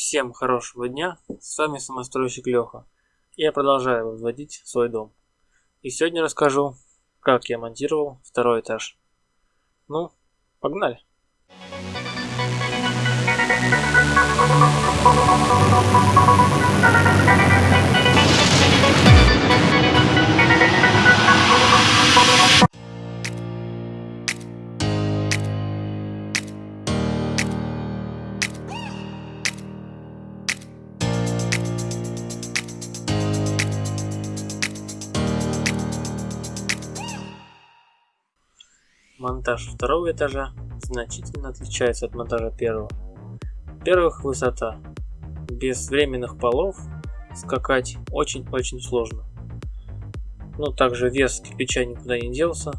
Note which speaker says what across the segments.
Speaker 1: Всем хорошего дня, с вами самостройщик Леха. Я продолжаю возводить свой дом. И сегодня расскажу, как я монтировал второй этаж. Ну, погнали! Монтаж второго этажа значительно отличается от монтажа первого. Во-первых, высота. Без временных полов скакать очень-очень сложно. Ну, также вес кирпича никуда не делся.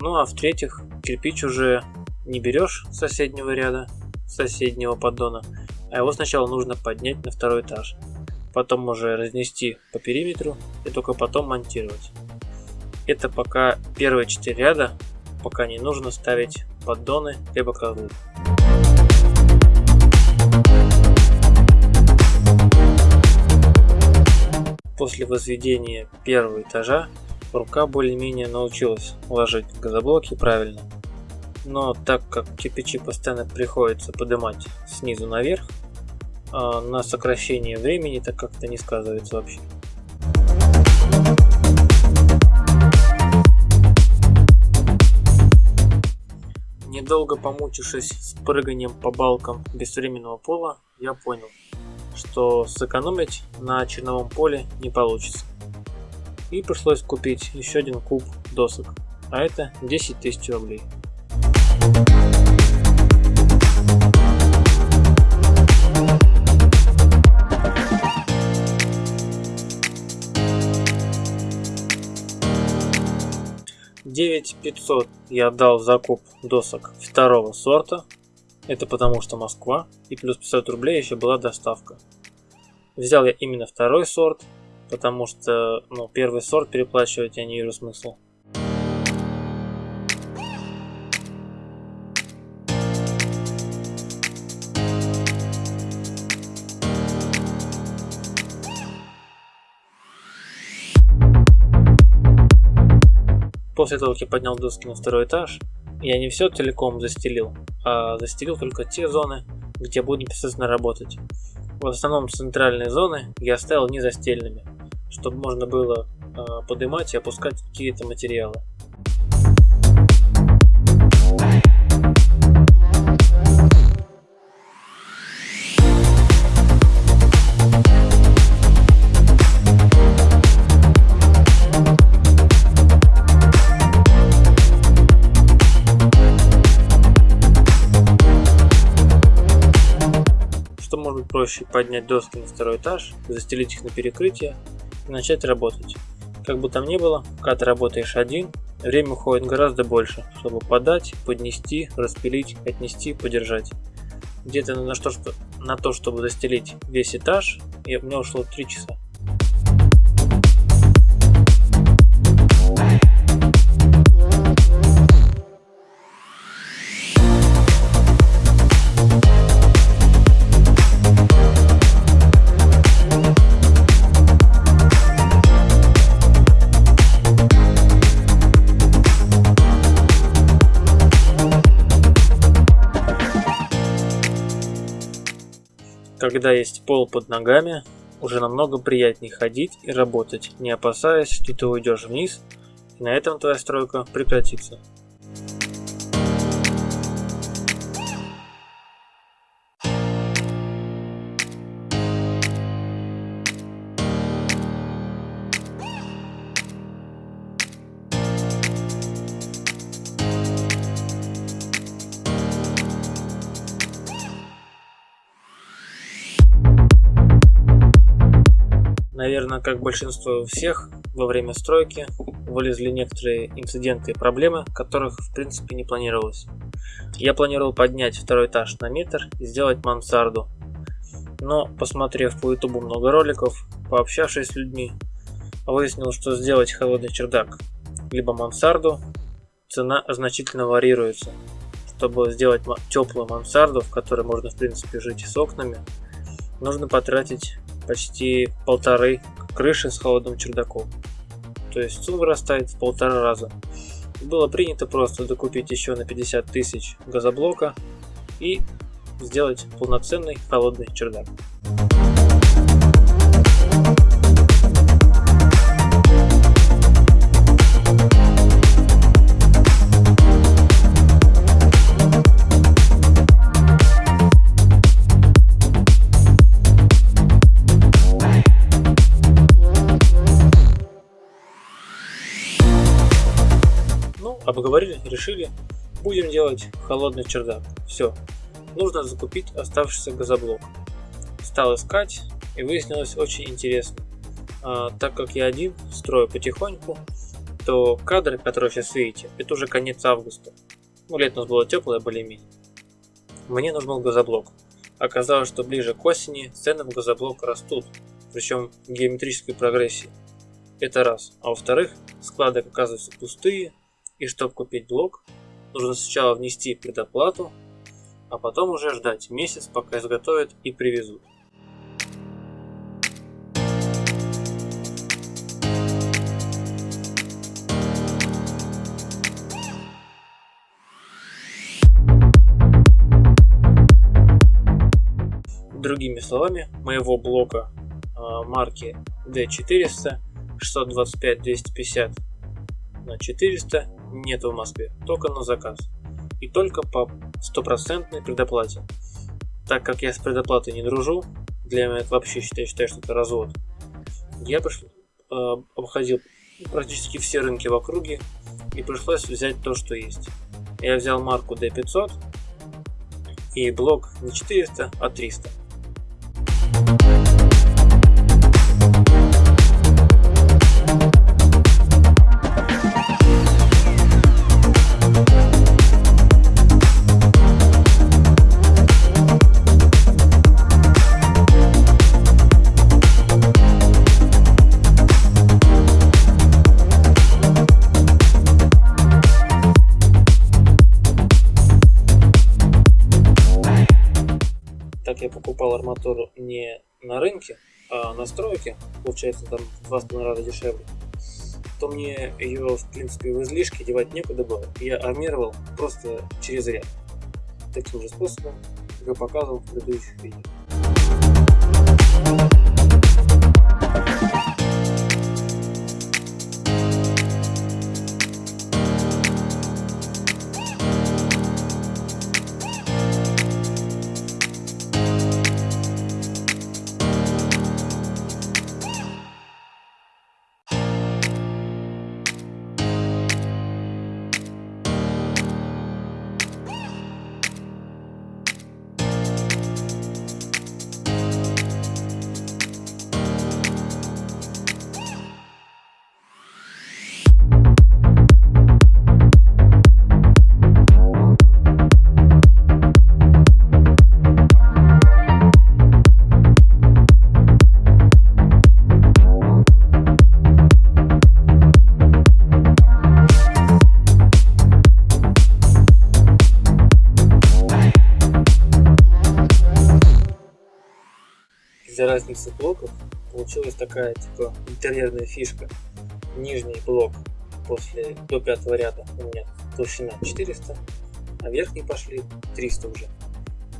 Speaker 1: Ну, а в-третьих, кирпич уже не берешь с соседнего ряда, соседнего поддона, а его сначала нужно поднять на второй этаж. Потом уже разнести по периметру и только потом монтировать. Это пока первые четыре ряда пока не нужно ставить поддоны либо козлы. После возведения первого этажа рука более-менее научилась ложить газоблоки правильно. Но так как кирпичи постоянно приходится поднимать снизу наверх, а на сокращение времени так как-то не сказывается вообще. Недолго помучившись с прыганием по балкам без временного пола, я понял, что сэкономить на черновом поле не получится. И пришлось купить еще один куб досок, а это 10 тысяч рублей. 9500 я отдал закуп досок второго сорта. Это потому что Москва. И плюс 500 рублей еще была доставка. Взял я именно второй сорт, потому что ну, первый сорт переплачивать я не вижу смысла. После того, как я поднял доски на второй этаж, я не все целиком застелил, а застелил только те зоны, где буду непосредственно работать. В основном центральные зоны я оставил не застельными, чтобы можно было э, поднимать и опускать какие-то материалы. Проще поднять доски на второй этаж, застелить их на перекрытие и начать работать. Как бы там ни было, когда ты работаешь один, время уходит гораздо больше, чтобы подать, поднести, распилить, отнести, подержать. Где-то на, что, на то, чтобы застелить весь этаж, у меня ушло 3 часа. Когда есть пол под ногами, уже намного приятнее ходить и работать, не опасаясь, что ты уйдешь вниз, и на этом твоя стройка прекратится. Наверное, как большинство всех, во время стройки вылезли некоторые инциденты и проблемы, которых в принципе не планировалось. Я планировал поднять второй этаж на метр и сделать мансарду. Но, посмотрев по ютубу много роликов, пообщавшись с людьми, выяснил, что сделать холодный чердак, либо мансарду, цена значительно варьируется. Чтобы сделать теплую мансарду, в которой можно в принципе жить с окнами, нужно потратить почти полторы крыши с холодным чердаком. То есть сумма вырастает в полтора раза. Было принято просто докупить еще на 50 тысяч газоблока и сделать полноценный холодный чердак. Обговорили, решили, будем делать холодный чердак. Все, нужно закупить оставшийся газоблок. Стал искать и выяснилось очень интересно. А, так как я один строю потихоньку, то кадры, которые сейчас видите, это уже конец августа. Ну, лето у нас было теплое более-менее. Мне нужен был газоблок. Оказалось, что ближе к осени цены в газоблок растут, причем в геометрической прогрессии. Это раз. А во-вторых, склады оказываются пустые, и чтобы купить блок, нужно сначала внести предоплату, а потом уже ждать месяц, пока изготовят и привезут. Другими словами, моего блока э, марки D400 625-250 на 400 нет в Москве, только на заказ. И только по стопроцентной предоплате. Так как я с предоплатой не дружу, для меня это вообще считаю, считаю что это развод. Я пришел, э, обходил практически все рынки в округе и пришлось взять то, что есть. Я взял марку D500 и блок не 400, а 300. Я покупал арматуру не на рынке, а на стройке, получается там в 2,5 раза дешевле, то мне ее, в принципе, в излишке девать некуда было. Я армировал просто через ряд. Таким же способом, как я показывал в предыдущих видео. Разницы блоков получилась такая типа интерьерная фишка. Нижний блок после до пятого ряда у меня толщина 400, а верхние пошли 300 уже.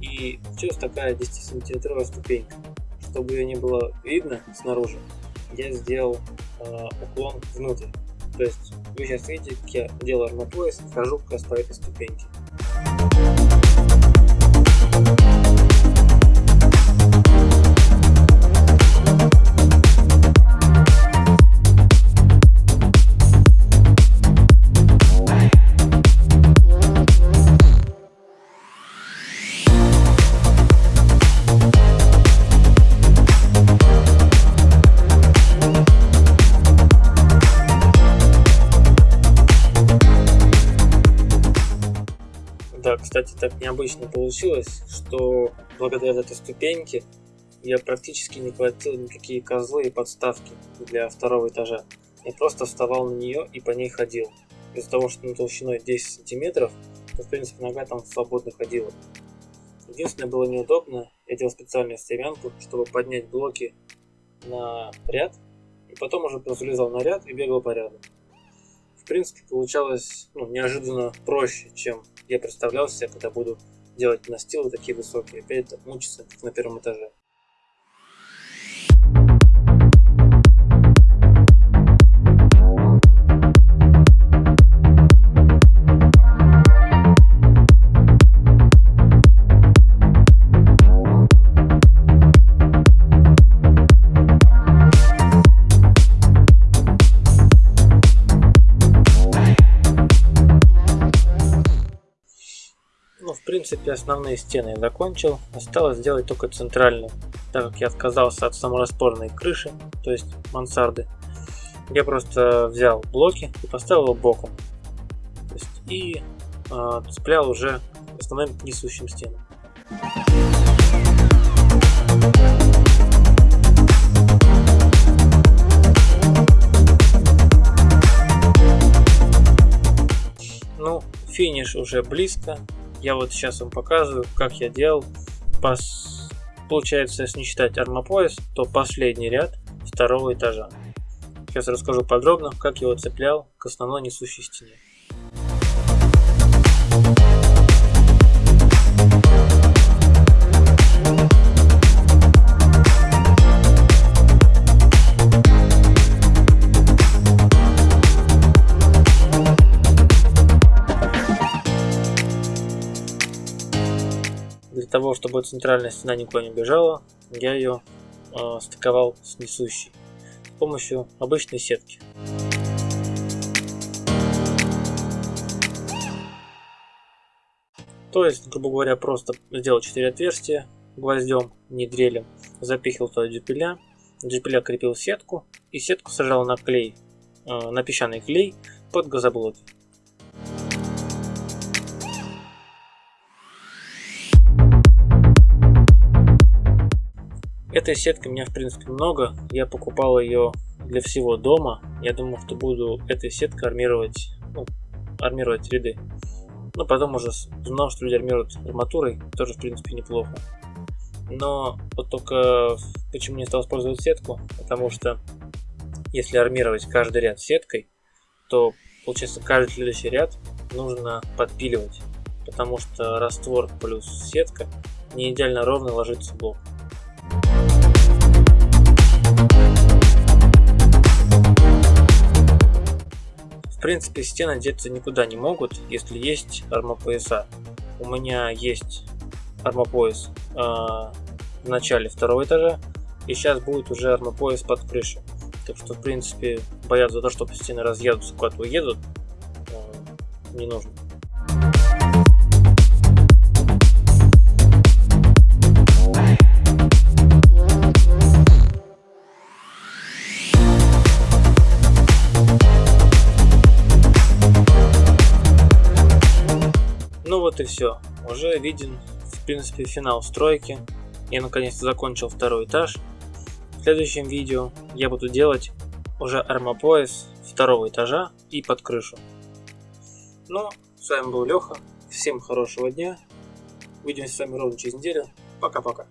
Speaker 1: И получилась такая 10 сантиметровая ступенька. Чтобы ее не было видно снаружи, я сделал э, уклон внутрь. То есть вы сейчас видите, как я делаю армопояс, хожу как раз по этой ступеньке. Да, кстати, так необычно получилось, что благодаря этой ступеньке я практически не хватил никакие козлы и подставки для второго этажа. Я просто вставал на нее и по ней ходил. Из-за того, что на толщиной 10 сантиметров, то в принципе нога там свободно ходила. Единственное было неудобно, я делал специальную стремянку, чтобы поднять блоки на ряд, и потом уже просто лезал на ряд и бегал по ряду. В принципе, получалось ну, неожиданно проще, чем я представлял себе, когда буду делать настилы такие высокие, опять мучиться, как на первом этаже. Принципе основные стены я закончил. Осталось сделать только центральную. Так как я отказался от самораспорной крыши, то есть мансарды, я просто взял блоки и поставил его боком. Есть, и э, цеплял уже основным несущим стенам. Ну, финиш уже близко. Я вот сейчас вам показываю, как я делал. Пос... Получается, если не считать армопояс, то последний ряд второго этажа. Сейчас расскажу подробно, как я его цеплял к основной несущей стене. Того, чтобы центральная стена никуда не бежала, я ее э, стыковал с несущей с помощью обычной сетки. То есть, грубо говоря, просто сделал 4 отверстия гвоздем, не дрелем, запихивал туда дюпеля, дюпеля крепил сетку и сетку сажал на клей, э, на песчаный клей под газоблоки. Этой сетки у меня в принципе много. Я покупал ее для всего дома. Я думал, что буду этой сеткой армировать, ну, армировать ряды. Но потом уже знал, что люди армируют арматурой. Тоже в принципе неплохо. Но вот только почему не стал использовать сетку? Потому что если армировать каждый ряд сеткой, то получается каждый следующий ряд нужно подпиливать. Потому что раствор плюс сетка не идеально ровно ложится в блок. Принципе, стены деться никуда не могут, если есть армопояса. У меня есть армопояс э, в начале второго этажа, и сейчас будет уже армопояс под крышей. Так что, в принципе, бояться за то, что стены разъедутся, куда-то уедут, э, не нужно. Все. Уже виден, в принципе, финал стройки. Я наконец-то закончил второй этаж. В следующем видео я буду делать уже армопояс второго этажа и под крышу. Ну, с вами был Леха. Всем хорошего дня. Увидимся с вами ровно через неделю. Пока-пока.